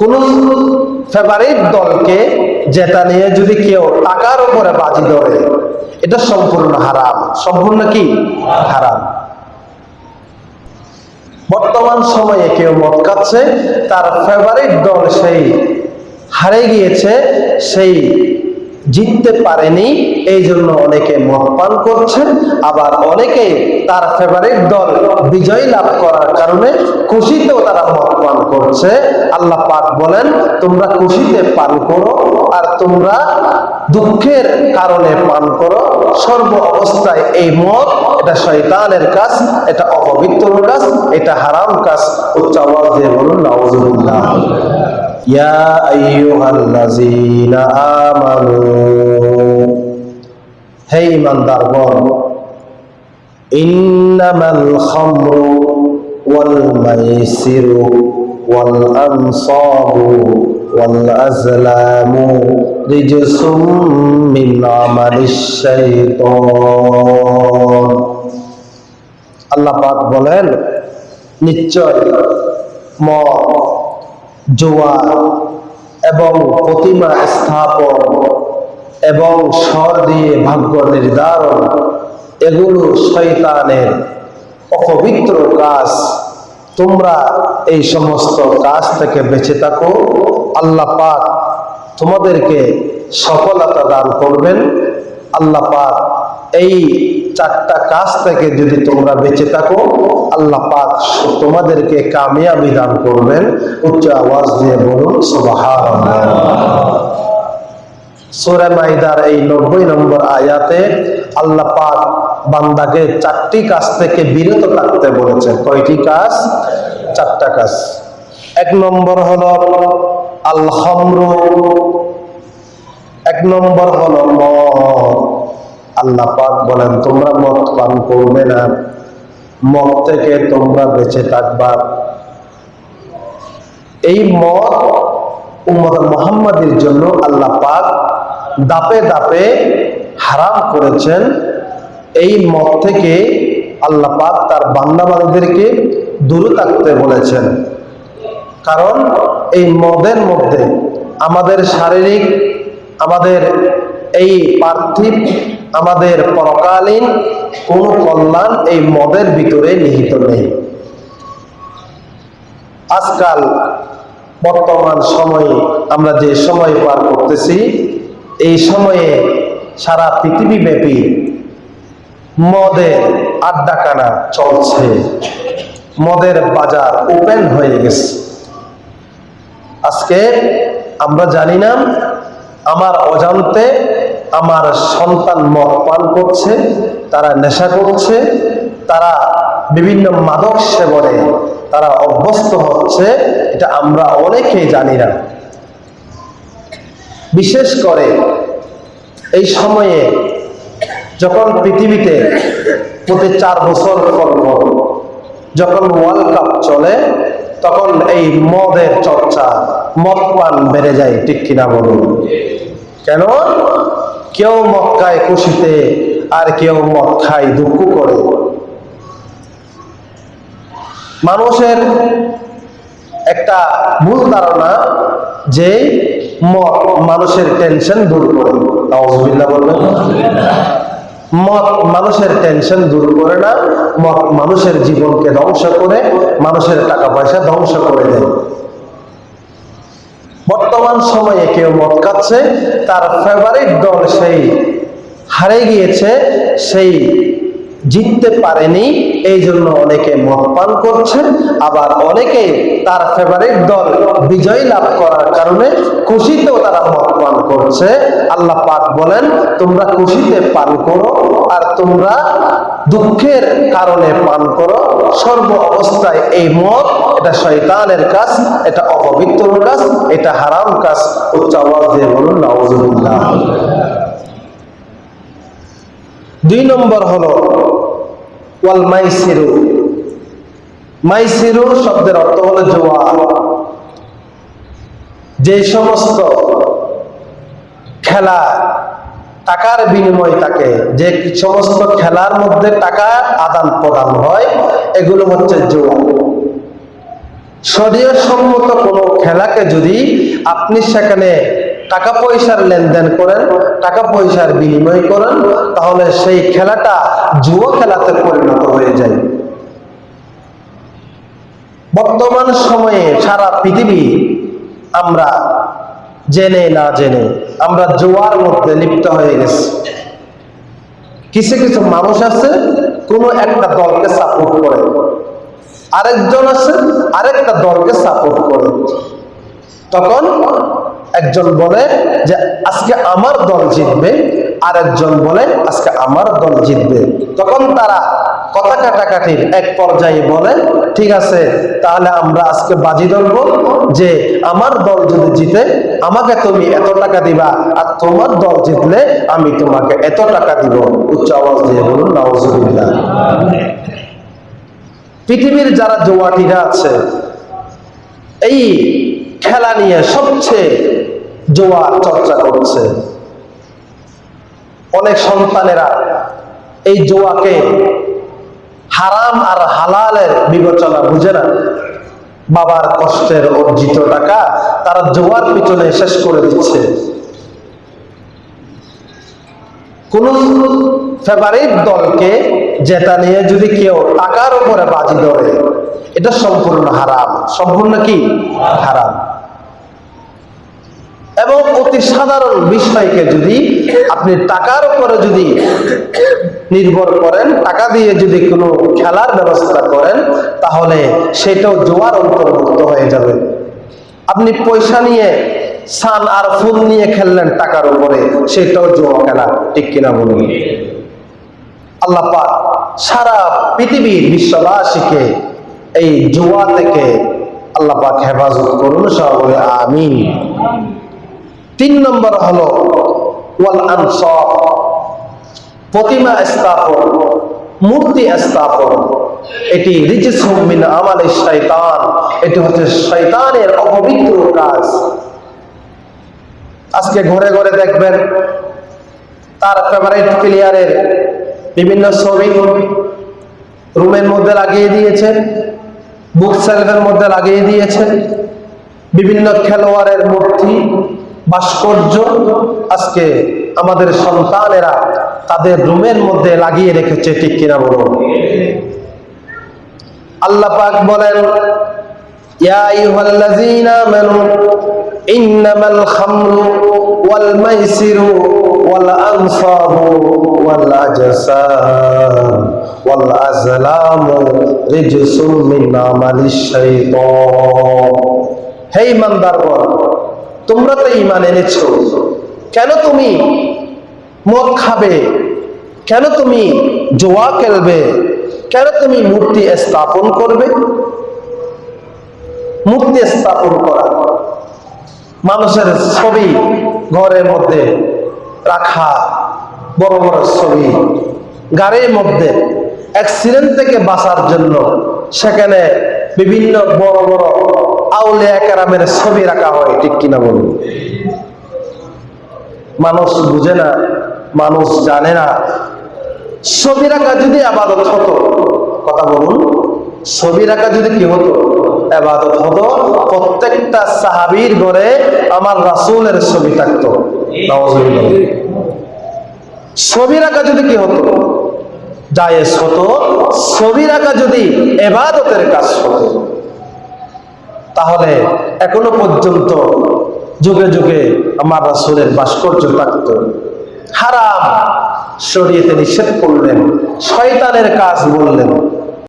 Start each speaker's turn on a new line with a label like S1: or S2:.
S1: কোন ফেভারিট দলকে যেটা নিয়ে যদি কেউ টাকার উপরে বাজি ধরে, এটা সম্পূর্ণ হারাম। সম্পূর্ণ কি? হারাম। বর্তমান সময়ে কেউ মদ খাচ্ছে, তার ফেভারিট দল সেই হারে গিয়েছে, সেই জিততে পারেনি এই জন্য অনেকে মদ পান করছে আবার অনেকে তার ফেভারিট দল বিজয় লাভ করার কারণে খুশিতেও তারা মদ পান করছে। আল্লাহ পাক বলেন, তোমরা খুশিতে পান করো আর তোমরা দুঃখের কারণে পান করো। সর্ব অবস্থায় এই মদ, এটা শয়তানের কাজ, এটা অপবিত্র কাজ, এটা হারাম কাজ। উচ্চ আওয়াজ দিয়ে বলুন, নাউজুবিল্লাহ। ইয়া আইয়ুহাল্লাযীনা আমানু হে ঈমানদারগণ ইন্নামাল খামরু ওয়াল মাইসিরু ওয়াল আনসাবু ওয়াল আজলামু রিজসুম মিন আমালিশ শাইতান আল্লাহ পাক বলেন, নিশ্চয় মদ জোয়া এবং প্রতিমা স্থাপন এবং স্বর দিয়ে ভাগ্য নির্ধারণ, এগুলো শয়তানের অপবিত্র কাজ। তোমরা এই সমস্ত কাজ থেকে বেঁচে থাকো। আল্লাহ পাক তোমাদেরকে সফলতা দান করবেন। আল্লাহ পাক এই চারটা কাজ থেকে যদি তোমরা বেঁচে থাকো আল্লাহ পাক তোমাদেরকে কামিয়াবি দান করবেন। উচ্চ আওয়াজ দিয়ে বলুন, সুবহানাল্লাহ। সূরা মাইদার এই নব্বই নম্বর আয়াতে আল্লাহ পাক বান্দাকে চারটি কাজ থেকে বিরত থাকতে বলেছেন। কয়টি কাজ? চারটা কাজ। এক নম্বর হলো আল খামরু এক নম্বর হলো মদ। আল্লাহ পাক বলেন, তোমরা মদ পান করবে না। মদ থেকে তোমরা বেঁচে থাকবা। এই মদ উম্মত মোহাম্মদের জন্য আল্লাহ পাক দাপে দাপে হারাম করেছেন। এই মদ থেকে আল্লাহ পাক তার বান্দাবাদীদেরকে দূরে থাকতে বলেছেন। কারণ এই মদের মধ্যে আমাদের শারীরিক, আমাদের এই পার্থিব আমাদের পরকালীন কোন কল্যাণ এই মদের ভিতরে নিহিত নেই। আজকাল বর্তমান সময়ে আমরা যে সময় পার করতেছি, এই সময়ে সারা পৃথিবী ব্যাপী মদের আড্ডাখানা চলছে। মদের বাজার ওপেন হয়ে গেছে। আজকে আমরা জানি না, আমার অজান্তে আমার সন্তান মদ পান করছে, তারা নেশা করছে, তারা বিভিন্ন মাদক সেবনে তারা অভ্যস্ত হচ্ছে, এটা আমরা অনেকেই জানি না। বিশেষ করে এই সময়ে যখন পৃথিবীতে প্রতি চার বছর পর পর যখন ওয়ার্ল্ড কাপ চলে, তখন এই মদের চর্চা, মদ পান বেড়ে যায়, ঠিক কিনা বলুন? কেন? কেউ মক্কায় খুশিতে, আর কেউ মদ খায় দুঃখ করে। মানুষের একটা ভুল ধারণা যে মদ মানুষের টেনশন দূর করে। নাউজুবিল্লাহ বলবেন মদ মানুষের টেনশন দূর করে না, মদ মানুষের জীবনকে ধ্বংস করে, মানুষের টাকা পয়সা ধ্বংস করে দেয়। বর্তমান সময়ে কেউ মদ খাচ্ছে, তার ফেভারিট দল সেই হারে গিয়েছে, সেই জিততে পারেনি এই জন্য অনেকে মদ পান করছে আবার অনেকে তার ফেভারিট দল বিজয় লাভ করার কারণে খুশিতেও তারা মদ পান করছে। আল্লাহ পাক বলেন, তোমরা খুশিতে পান করো, আর তোমরা দুঃখের কারণে পান করো। সর্ব অবস্থায় এই মদ, এটা শয়তানের কাজ, এটা অপবিত্র কাজ, এটা হারাম কাজ। উচ্চ আওয়াজ দিয়ে বলুন, নাউজুবিল্লাহ। দুই নম্বর হলো, ওয়াল মাইসিরু। মাইসিরু শব্দের অর্থ হলো জোয়া যে সমস্ত খেলা টাকার বিনিময় থাকে যে সমস্ত খেলার মধ্যে টাকা আদান প্রদান হয়, এগুলো হচ্ছে জোয়া। শরীয় সম্মত কোনো খেলাকে যদি আপনি সেখানে টাকা পয়সার লেনদেন করেন, টাকা পয়সার বিনিময় করেন, তাহলে সেই খেলাটা জুয়া খেলাতে পরিণত হয়ে যায়। বর্তমান সময়ে সারা পৃথিবী আমরা জেনে না জেনে আমরা জোয়ার মধ্যে লিপ্ত হয়ে গেছি। কিছু কিছু মানুষ আছে, কোনো একটা দলকে সাপোর্ট করে। আরেকজন আছে, আরেকটা দলকে সাপোর্ট করে। তখন একজন বলে যে, আজকে আমার দল জিতবে। আরেকজন বলে, আজকে আমার দল জিতবে। তখন তারা কথা কাটাকাটির এক পর্যায়ে বলে, ঠিক আছে, তাহলে আমরা আজকে বাজি ধরব যে আমার দল যদি জিতে, আমাকে তুমি এত টাকা দিবা আর তোমার দল জিতলে আমি তোমাকে এত টাকা দিব। উচ্চ আওয়াজ দিয়ে বলুন নওয়াজুবিল্লাহ পৃথিবীর যারা জোয়াটিরা আছে, এই খেলা নিয়ে সবচেয়ে জোয়া চর্চা করছে। অনেক সন্তানেরা এই জোয়াকে হারাম আর হালালের বিবেচনা বুঝে না। বাবার কষ্টের অর্জিত টাকা তারা জোয়ার পিছনে শেষ করে দিচ্ছে। কোন ফেভারিট দলকে যেটা নিয়ে যদি কেউ টাকার উপরে বাজি ধরে, এটা সম্পূর্ণ হারাম। সম্পূর্ণ কি? হারাম। এবং অতি সাধারণ বিষয়কে যদি আপনি টাকার উপরে যদি নির্ভর করেন, টাকা দিয়ে যদি কোনো খেলার ব্যবস্থা করেন, তাহলে সেটাও জোয়ার অন্তর্ভুক্ত হয়ে যাবে। আপনি পয়সা নিয়ে সান আর ফুল নিয়ে খেললেন টাকার উপরে, সেটাও জোয়া খেলা, ঠিক কিনা বলুন? আল্লাহ পাক সারা পৃথিবীর বিশ্ববাসীকে এই জুয়া থেকে আল্লাহ পাক হেফাজত করুন সব বলে আমিন। তিন নম্বর হলো, ওয়াল আনসার। প্রতিমা স্থাপন, মূর্তি স্থাপন, এটি রিজিসুম মিন আমালে শয়তান, এটি হচ্ছে শৈতানের অপবিত্র কাজ। আজকে ঘরে ঘরে দেখবেন, তার ফেভারিট প্লেয়ারের বিভিন্ন ছবি রুমের মধ্যে লাগিয়ে দিয়েছেন বুক সেলফের মধ্যে লাগিয়ে দিয়েছেন, বিভিন্ন খেলোয়াড়ের মূর্তি, ভাস্কর্য, আজকে আমাদের সন্তানেরা তাদের রুমের মধ্যে লাগিয়ে রেখেছে, ঠিক কিনা বলুন? আল্লাহ পাক বলেন, ইয়া আইয়ুহাল্লাযীনা আমানু, ইন্নামাল খামরু ওয়াল মাইসিরু ওয়াল আনসাবু ওয়াল আজসাম ওয়াল আজলামু রিজসুম মিন আমালিশ শাইতান। হে ইমানদারগণ, তোমরা তো ঈমান এনেছো। কেন তুমি মদ খাবে। কেন তুমি জোয়া খেলবে? কেন তুমি মূর্তি স্থাপন করবে? মূর্তি স্থাপন করা। মানুষের ছবি ঘরের মধ্যে রাখা, বড় বড় ছবি গাড়ির মধ্যে অ্যাক্সিডেন্ট থেকে বাঁচার জন্য সেখানে বিভিন্ন বড় বড় আউলিয়া কেরামের ছবি রাখা হয়, ঠিক কিনা বলুন? মানুষ বুঝে না মানুষ জানে না। ছবি রাখা যদি আবাদত হতো, কথা বলুন ছবি রাখা যদি কি হতো? আবাদত হতো, প্রত্যেকটা সাহাবির ঘরে আমার রাসূলের ছবি থাকতো। ছবি রাখা যদি কি হতো? জায়েজ হতো ছবি রাখা যদি এবাদতের কাজ হতো। তাহলে এখনও পর্যন্ত যুগে যুগে আমার রাসূলের ভাস্কর্য থাকত। হারাম। শরীয়তে নিষেধ করলেন শয়তানের কাজ বললেন।